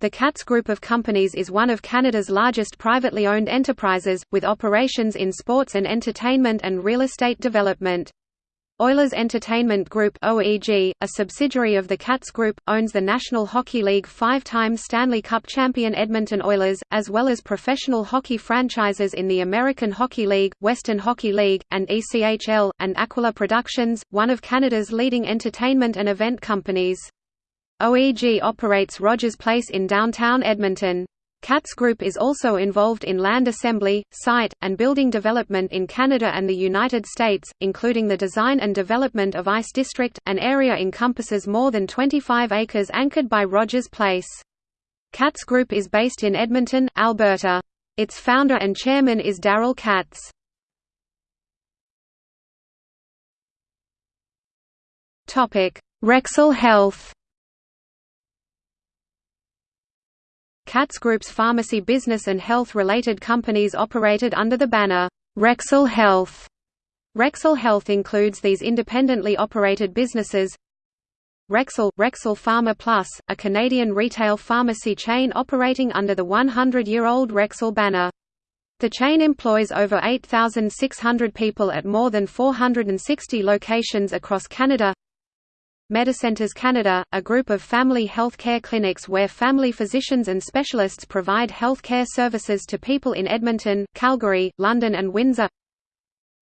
The Katz Group of Companies is one of Canada's largest privately owned enterprises, with operations in sports and entertainment and real estate development. Oilers Entertainment Group OEG, a subsidiary of the Katz Group, owns the National Hockey League five-time Stanley Cup champion Edmonton Oilers, as well as professional hockey franchises in the American Hockey League, Western Hockey League, and ECHL, and Aquila Productions, one of Canada's leading entertainment and event companies. OEG operates Rogers Place in downtown Edmonton. Katz Group is also involved in land assembly, site, and building development in Canada and the United States, including the design and development of Ice District, an area encompasses more than 25 acres anchored by Rogers Place. Katz Group is based in Edmonton, Alberta. Its founder and chairman is Daryl Katz. Rexall Health Katz Group's pharmacy business and health-related companies operated under the banner, Rexall Health. Rexall Health includes these independently operated businesses Rexall, Rexall Pharma Plus, a Canadian retail pharmacy chain operating under the 100-year-old Rexall banner. The chain employs over 8,600 people at more than 460 locations across Canada Medicentres Canada, a group of family health care clinics where family physicians and specialists provide health care services to people in Edmonton, Calgary, London and Windsor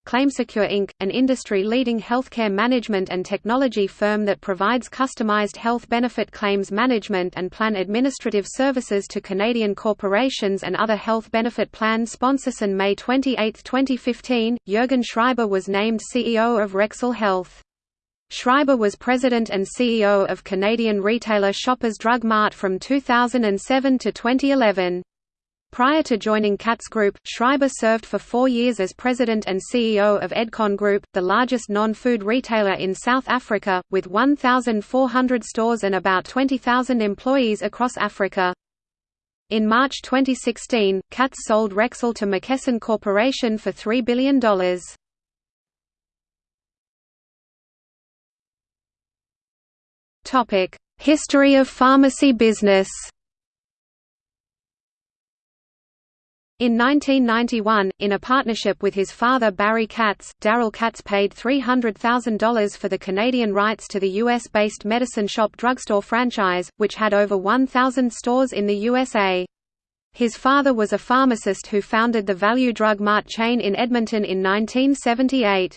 ClaimSecure Inc., an industry-leading healthcare management and technology firm that provides customized health benefit claims management and plan administrative services to Canadian corporations and other health benefit plan sponsors. On May 28, 2015, Jürgen Schreiber was named CEO of Rexall Health. Schreiber was president and CEO of Canadian retailer Shoppers Drug Mart from 2007 to 2011. Prior to joining Katz Group, Schreiber served for four years as president and CEO of Edcon Group, the largest non-food retailer in South Africa, with 1,400 stores and about 20,000 employees across Africa. In March 2016, Katz sold Rexall to McKesson Corporation for $3 billion. History of pharmacy business In 1991, in a partnership with his father Barry Katz, Daryl Katz paid $300,000 for the Canadian rights to the U.S.-based Medicine Shop drugstore franchise, which had over 1,000 stores in the USA. His father was a pharmacist who founded the Value Drug Mart chain in Edmonton in 1978.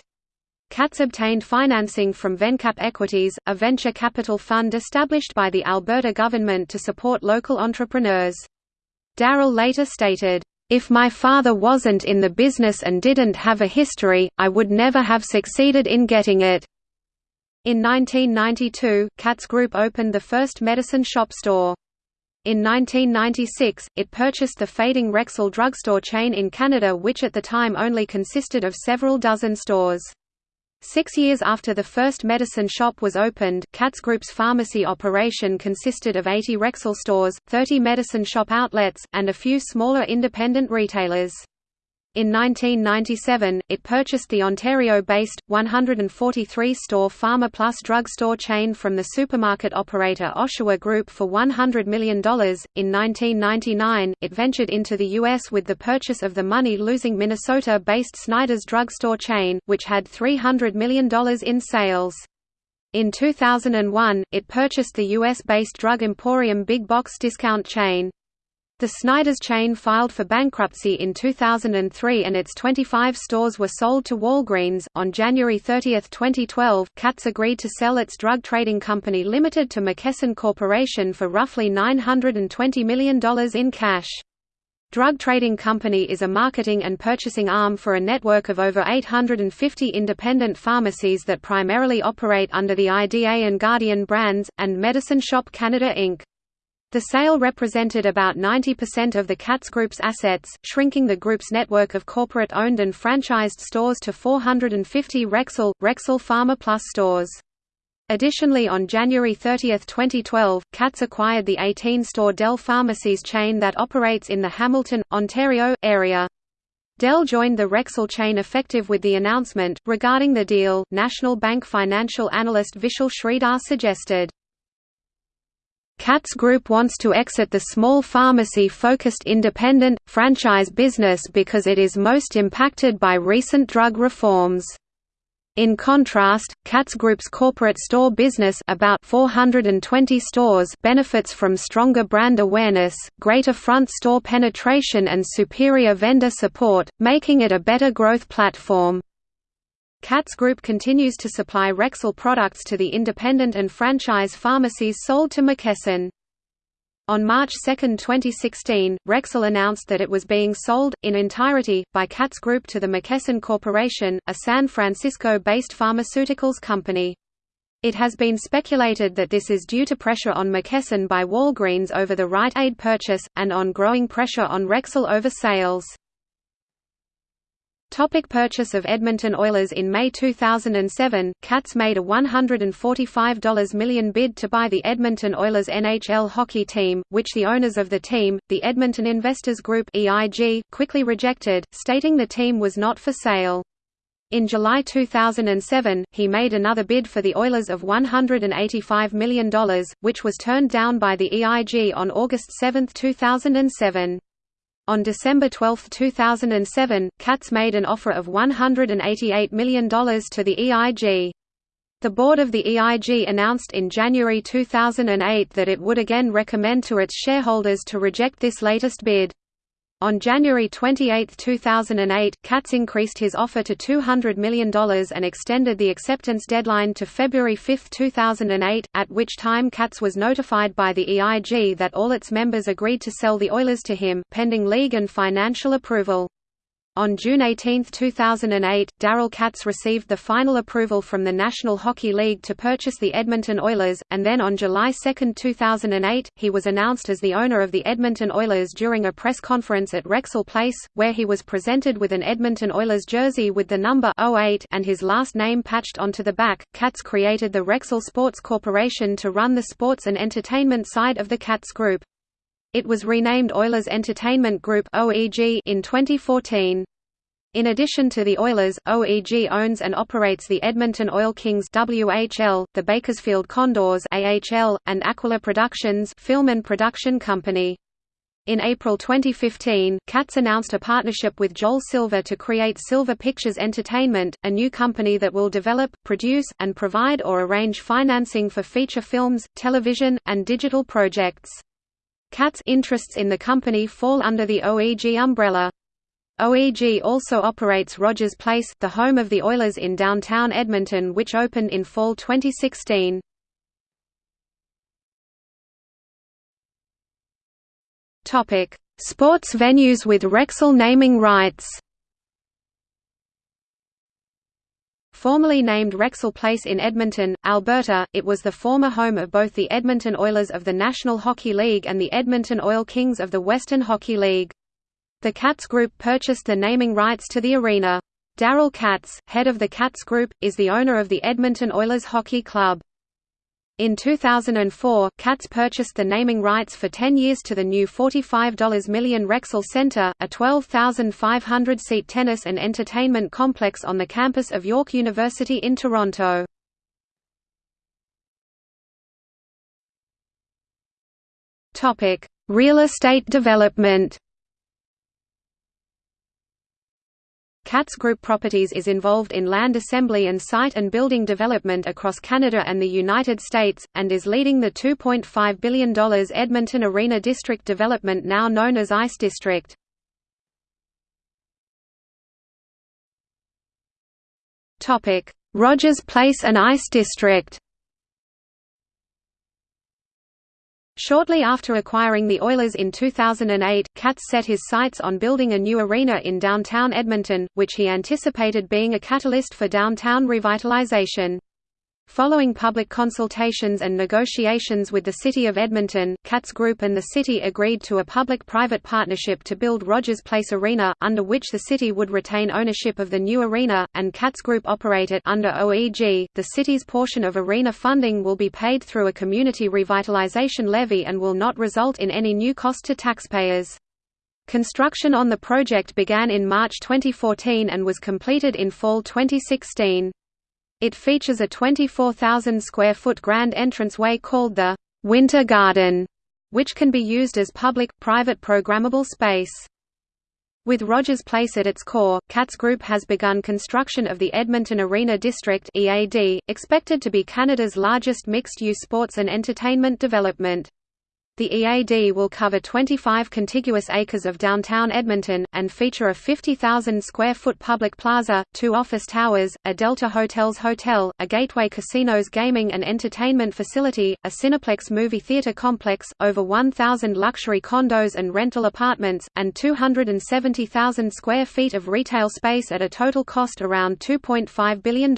Katz obtained financing from Vencap Equities, a venture capital fund established by the Alberta government to support local entrepreneurs. Daryl later stated, "...if my father wasn't in the business and didn't have a history, I would never have succeeded in getting it." In 1992, Katz Group opened the first medicine shop store. In 1996, it purchased the fading Rexall drugstore chain in Canada which at the time only consisted of several dozen stores. Six years after the first medicine shop was opened, Katz Group's pharmacy operation consisted of 80 Rexall stores, 30 medicine shop outlets, and a few smaller independent retailers. In 1997, it purchased the Ontario-based, 143-store Pharma Plus drugstore chain from the supermarket operator Oshawa Group for $100 million. In 1999, it ventured into the U.S. with the purchase of the money-losing Minnesota-based Snyder's drugstore chain, which had $300 million in sales. In 2001, it purchased the U.S.-based drug emporium big box discount chain. The Snyder's chain filed for bankruptcy in 2003 and its 25 stores were sold to Walgreens. On January 30, 2012, Katz agreed to sell its drug trading company limited to McKesson Corporation for roughly $920 million in cash. Drug Trading Company is a marketing and purchasing arm for a network of over 850 independent pharmacies that primarily operate under the IDA and Guardian brands, and Medicine Shop Canada Inc. The sale represented about 90% of the Katz Group's assets, shrinking the group's network of corporate-owned and franchised stores to 450 Rexall, Rexall Pharma Plus stores. Additionally on January 30, 2012, Katz acquired the 18-store Dell Pharmacies chain that operates in the Hamilton, Ontario, area. Dell joined the Rexall chain effective with the announcement. Regarding the deal, National Bank financial analyst Vishal Sridhar suggested, Katz Group wants to exit the small pharmacy-focused independent, franchise business because it is most impacted by recent drug reforms. In contrast, Katz Group's corporate store business about 420 stores benefits from stronger brand awareness, greater front store penetration and superior vendor support, making it a better growth platform. Katz Group continues to supply Rexall products to the independent and franchise pharmacies sold to McKesson. On March 2, 2016, Rexall announced that it was being sold, in entirety, by Katz Group to the McKesson Corporation, a San Francisco-based pharmaceuticals company. It has been speculated that this is due to pressure on McKesson by Walgreens over the Rite Aid purchase, and on growing pressure on Rexall over sales. Topic purchase of Edmonton Oilers In May 2007, Katz made a $145 million bid to buy the Edmonton Oilers NHL hockey team, which the owners of the team, the Edmonton Investors Group EIG, quickly rejected, stating the team was not for sale. In July 2007, he made another bid for the Oilers of $185 million, which was turned down by the EIG on August 7, 2007. On December 12, 2007, Katz made an offer of $188 million to the EIG. The board of the EIG announced in January 2008 that it would again recommend to its shareholders to reject this latest bid. On January 28, 2008, Katz increased his offer to $200 million and extended the acceptance deadline to February 5, 2008, at which time Katz was notified by the EIG that all its members agreed to sell the Oilers to him, pending league and financial approval. On June 18, 2008, Daryl Katz received the final approval from the National Hockey League to purchase the Edmonton Oilers, and then on July 2, 2008, he was announced as the owner of the Edmonton Oilers during a press conference at Rexall Place, where he was presented with an Edmonton Oilers jersey with the number 08 and his last name patched onto the back. Katz created the Rexall Sports Corporation to run the sports and entertainment side of the Katz Group. It was renamed Oilers Entertainment Group (OEG) in 2014. In addition to the Oilers, OEG owns and operates the Edmonton Oil Kings WHL, the Bakersfield Condors AHL, and Aquila Productions film and production company. In April 2015, Katz announced a partnership with Joel Silver to create Silver Pictures Entertainment, a new company that will develop, produce, and provide or arrange financing for feature films, television, and digital projects. Katz interests in the company fall under the OEG umbrella. OEG also operates Rogers Place, the home of the Oilers in downtown Edmonton which opened in fall 2016. Sports venues with Rexall naming rights Formerly named Rexall Place in Edmonton, Alberta, it was the former home of both the Edmonton Oilers of the National Hockey League and the Edmonton Oil Kings of the Western Hockey League. The Katz Group purchased the naming rights to the arena. Daryl Katz, head of the Katz Group, is the owner of the Edmonton Oilers Hockey Club. In 2004, Katz purchased the naming rights for 10 years to the new $45 million Rexall Centre, a 12,500-seat tennis and entertainment complex on the campus of York University in Toronto. Real estate development Katz Group Properties is involved in land assembly and site and building development across Canada and the United States, and is leading the $2.5 billion Edmonton Arena District development now known as ICE District. Rogers Place and ICE District Shortly after acquiring the Oilers in 2008, Katz set his sights on building a new arena in downtown Edmonton, which he anticipated being a catalyst for downtown revitalization. Following public consultations and negotiations with the City of Edmonton, Katz Group and the city agreed to a public-private partnership to build Rogers Place Arena, under which the city would retain ownership of the new arena, and Katz Group operate it under OEG. The city's portion of arena funding will be paid through a community revitalization levy and will not result in any new cost to taxpayers. Construction on the project began in March 2014 and was completed in fall 2016. It features a 24,000 square foot grand entranceway called the Winter Garden, which can be used as public-private programmable space. With Rogers Place at its core, Katz Group has begun construction of the Edmonton Arena District (EAD), expected to be Canada's largest mixed-use sports and entertainment development. The EAD will cover 25 contiguous acres of downtown Edmonton, and feature a 50,000 square foot public plaza, two office towers, a Delta Hotels hotel, a Gateway Casinos gaming and entertainment facility, a Cineplex movie theater complex, over 1,000 luxury condos and rental apartments, and 270,000 square feet of retail space at a total cost around $2.5 billion.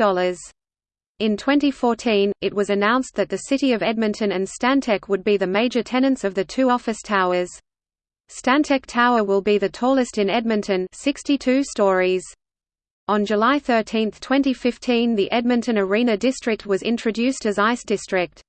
In 2014, it was announced that the City of Edmonton and Stantec would be the major tenants of the two office towers. Stantec Tower will be the tallest in Edmonton 62 stories. On July 13, 2015 the Edmonton Arena District was introduced as ICE District.